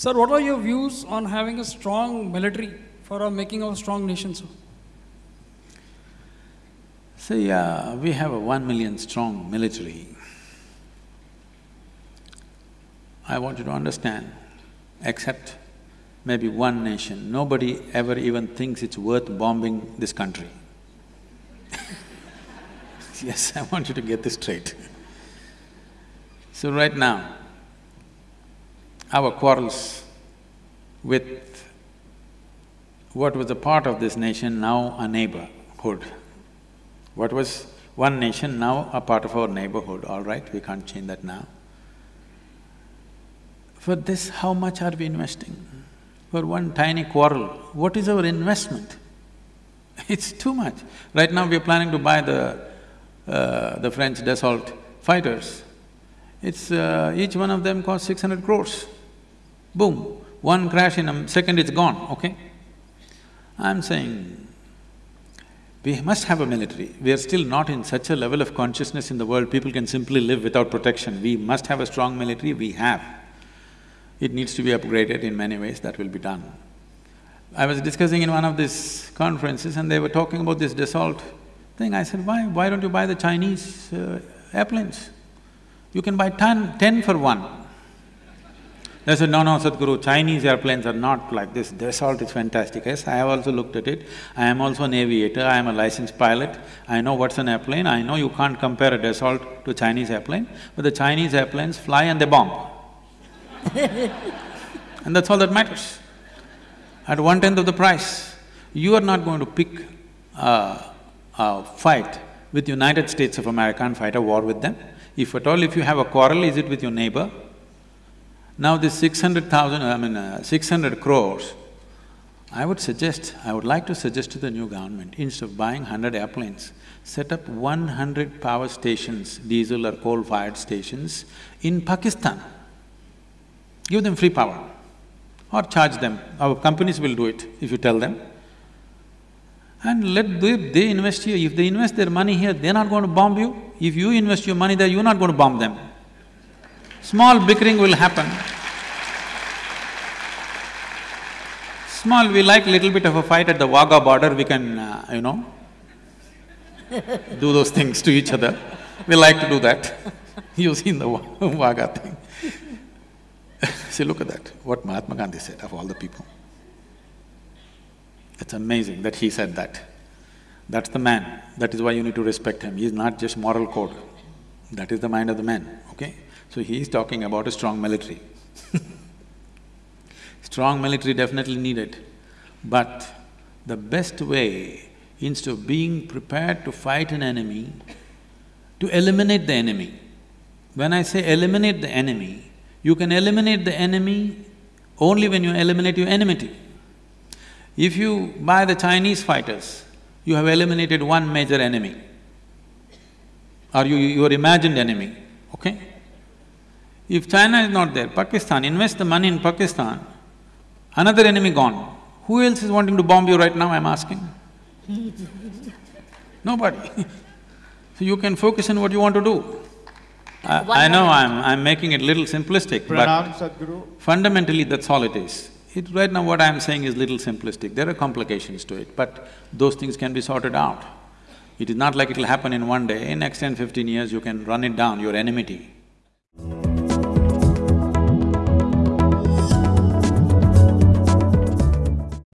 Sir, what are your views on having a strong military for our making of a strong nation, sir? See, uh, we have a one million strong military. I want you to understand, except maybe one nation, nobody ever even thinks it's worth bombing this country. yes, I want you to get this straight. So right now, our quarrels with what was a part of this nation, now a neighborhood. What was one nation, now a part of our neighborhood, all right, we can't change that now. For this, how much are we investing? For one tiny quarrel, what is our investment? It's too much. Right now, we are planning to buy the, uh, the French Dassault fighters. It's… Uh, each one of them costs six hundred crores. Boom, one crash in a second, it's gone, okay? I'm saying, we must have a military. We are still not in such a level of consciousness in the world, people can simply live without protection. We must have a strong military, we have. It needs to be upgraded in many ways, that will be done. I was discussing in one of these conferences and they were talking about this Dassault thing. I said, why, why don't you buy the Chinese uh, airplanes? You can buy ten, ten for one. They said, no, no, Sadhguru, Chinese airplanes are not like this, Dassault is fantastic. Yes, I have also looked at it. I am also an aviator, I am a licensed pilot. I know what's an airplane, I know you can't compare a Dassault to Chinese airplane, but the Chinese airplanes fly and they bomb. and that's all that matters. At one-tenth of the price, you are not going to pick a, a fight with United States of America and fight a war with them. If at all, if you have a quarrel, is it with your neighbor? Now this six hundred thousand, I mean uh, six hundred crores, I would suggest, I would like to suggest to the new government, instead of buying hundred airplanes, set up one hundred power stations, diesel or coal-fired stations in Pakistan. Give them free power or charge them. Our companies will do it if you tell them. And let they, they invest here. If they invest their money here, they're not going to bomb you. If you invest your money there, you're not going to bomb them. Small bickering will happen. Small, we like little bit of a fight at the Wagah border, we can, uh, you know, do those things to each other. We like to do that. You've seen the Wagah thing. See, look at that, what Mahatma Gandhi said of all the people. It's amazing that he said that. That's the man, that is why you need to respect him. He's not just moral code, that is the mind of the man, okay? So he is talking about a strong military Strong military definitely needed, but the best way, instead of being prepared to fight an enemy, to eliminate the enemy. When I say eliminate the enemy, you can eliminate the enemy only when you eliminate your enmity. If you buy the Chinese fighters, you have eliminated one major enemy or you, your imagined enemy, okay? If China is not there, Pakistan, invest the money in Pakistan, another enemy gone. Who else is wanting to bomb you right now, I'm asking? Nobody. so you can focus on what you want to do. I, I know I'm… I'm making it little simplistic, Pranam, but Sadhguru. fundamentally that's all it is. It… right now what I'm saying is little simplistic, there are complications to it, but those things can be sorted out. It is not like it'll happen in one day, in next ten, fifteen years you can run it down, your enmity.